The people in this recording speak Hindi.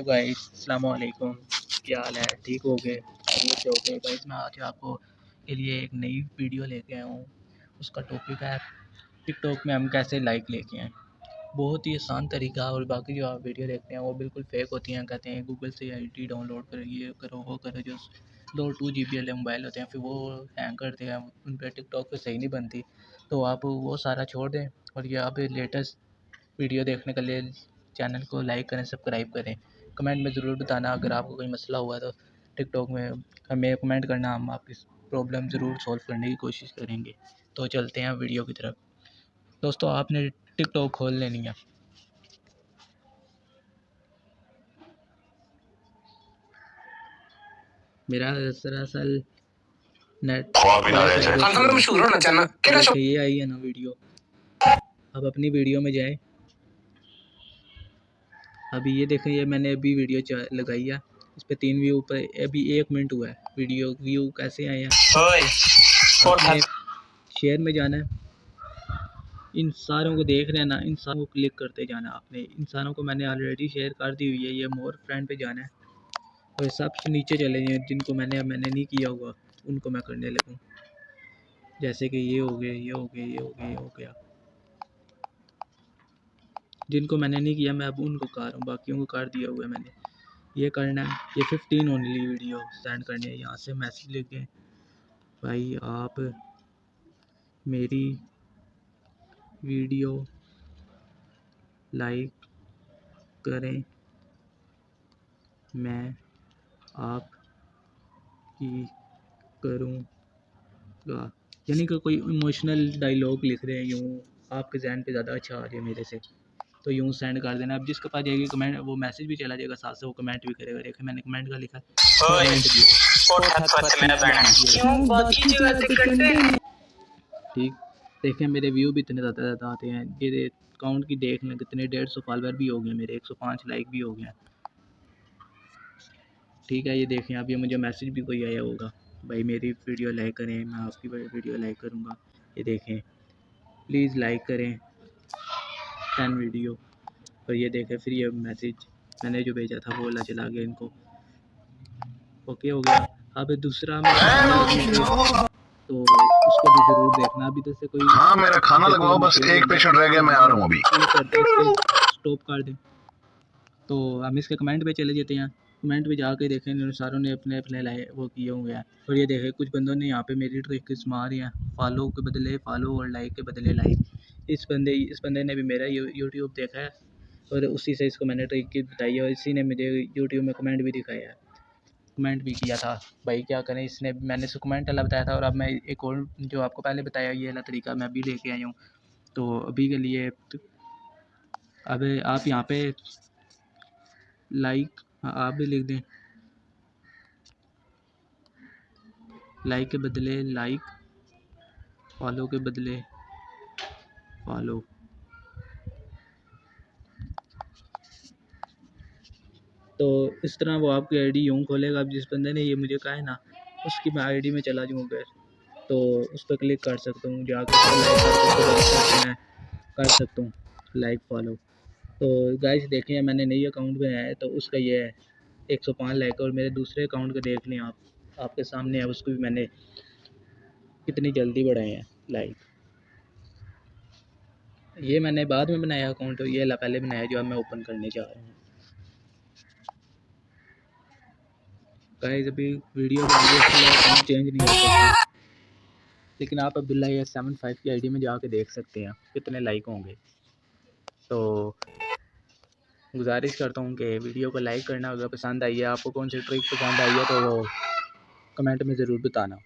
हाय गाइस अस्सलाम वालेकुम क्या हाल है? ठीक हो गए? हो गए? गाइस मैं आज आपको के लिए एक नई वीडियो लेके आया हूँ। उसका टॉपिक है टिकटॉक में हम कैसे लाइक लेके आए। बहुत ही आसान तरीका और बाकी जो आप वीडियो देखते हैं, वो बिल्कुल फेक होती हैं। कहते हैं गूगल से आई डाउनलोड करो, ये करो, वो करो, जो दो टू जी बी वाले मोबाइल होते हैं, फिर वो हैंग करते हैं। उन पर टिकटॉक पर सही नहीं बनती। तो आप वो सारा छोड़ दें और ये आप लेटेस्ट वीडियो देखने के लिए चैनल को लाइक करें सब्सक्राइब करें। कमेंट में ज़रूर बताना अगर आपको कोई मसला हुआ तो टिकटॉक में हमें कमेंट करना हम आपकी प्रॉब्लम ज़रूर सॉल्व करने की कोशिश करेंगे। तो चलते हैं वीडियो की तरफ़। दोस्तों आपने टिकटॉक खोल लेनी है। मेरा दरअसल नेट मशहूर होना चाहना ये आई है ना वीडियो अब अपनी वीडियो में जाए। अभी ये देखें ये मैंने अभी वीडियो लगाई है। इस पर तीन व्यू पर अभी एक मिनट हुआ है। वीडियो व्यू कैसे आए हैं? शेयर में जाना है। इन सारों को देख रहे हैं ना इन सारों को क्लिक करते जाना आपने। इन सारों को मैंने ऑलरेडी शेयर कर दी हुई है ये मोर फ्रेंड पे जाना है। और सबसे नीचे चले जाए जिनको मैंने मैंने नहीं किया हुआ उनको मैं करने लगूँ। जैसे कि ये हो गए ये हो गए ये हो गया ये हो गया। जिनको मैंने नहीं किया, मैं अब उनको कर रहा हूँ, बाकियों को कर दिया हुआ है मैंने। ये करना है, ये फिफ्टीन ओनली वीडियो सेंड करनी है, यहाँ से मैसेज दें भाई आप मेरी वीडियो लाइक करें। मैं आप की करूँगा। यानी कि कोई इमोशनल डायलॉग लिख रहे हैं, यूँ आपके जहन पे ज़्यादा अच्छा आ रही है मेरे से। तो यूँ सेंड कर देना। अब जिसके पास जाएगी कमेंट वो मैसेज भी चला जाएगा साथ से वो कमेंट भी करेगा। देखिए मैंने कमेंट का लिखा। ठीक। देखें मेरे व्यू भी इतने ज़्यादा ज़्यादा आते हैं। ये अकाउंट की देख लें कितने डेढ़ सौ फॉलोअर भी हो गए मेरे एक सौ पाँच लाइक भी हो गए ठीक है ये देखें अब ये मुझे मैसेज भी कोई आया होगा। भाई मेरी वीडियो लाइक करें मैं आपकी वीडियो लाइक करूँगा। ये देखें प्लीज़ लाइक करें। टेन वीडियो और ये देखें फिर ये मैसेज मैंने जो भेजा था वो वाला चला गया इनको। ओके हो गया। अब दूसरा तो उसको भी ज़रूर देखना। अभी तो से कोई हाँ मेरा खाना लगवाओ बस एक पेशेंट रह गया मैं आ रहा हूँ अभी। स्टॉप कर दें। तो हम इसके कमेंट पे चले जाते हैं। कमेंट पे जाके देखें इन सारों ने अपने अपने लाए वो किए हुए हैं और ये देखें कुछ बंदों ने यहाँ पे मेरी ट्रिक मार हैं फॉलो के बदले फॉलो और लाइक के बदले लाइक इस बंदे इस बंदे ने भी मेरा यूट्यूब देखा है और उसी से इसको मैंने ट्रिक की बताई है और इसी ने मुझे यूट्यूब में कमेंट भी दिखाया है। कमेंट भी किया था, भाई क्या करें, इसने, मैंने इसको कमेंट वाला बताया था और अब मैं एक और जो आपको पहले बताया ये वाला तरीका मैं अभी लेके आई हूँ। तो अभी के लिए अब आप यहाँ पे लाइक हाँ आप भी लिख दें। लाइक के बदले लाइक फॉलो के बदले फॉलो तो इस तरह वो आपकी आईडी यूँ खोलेगा, अब जिस बंदे ने ये मुझे कहा है ना, उसकी मैं आईडी में चला जाऊँ अगर तो उस पर क्लिक कर सकता हूँ, जाकर मैं कर सकता हूँ लाइक फॉलो तो गाइस देखें मैंने नई अकाउंट बनाया है तो उसका ये है, एक सौ पाँच लाइक और मेरे दूसरे अकाउंट का देख लें आप, आपके सामने है उसको भी मैंने कितनी जल्दी बढ़ाए हैं लाइक ये मैंने बाद में बनाया अकाउंट ये पहले बनाया जो अब मैं ओपन करने जा रहा हूँ। गाइस अभी वीडियो चेंज नहीं हो सकता। लेकिन आप अब्दुल्ला ये सेवन फाइव की आईडी में जाके देख सकते हैं, कितने लाइक होंगे। तो गुजारिश करता हूँ कि वीडियो को लाइक करना, अगर पसंद आई है, आपको कौन सी ट्रिक पसंद आई है तो वो कमेंट में ज़रूर बताना।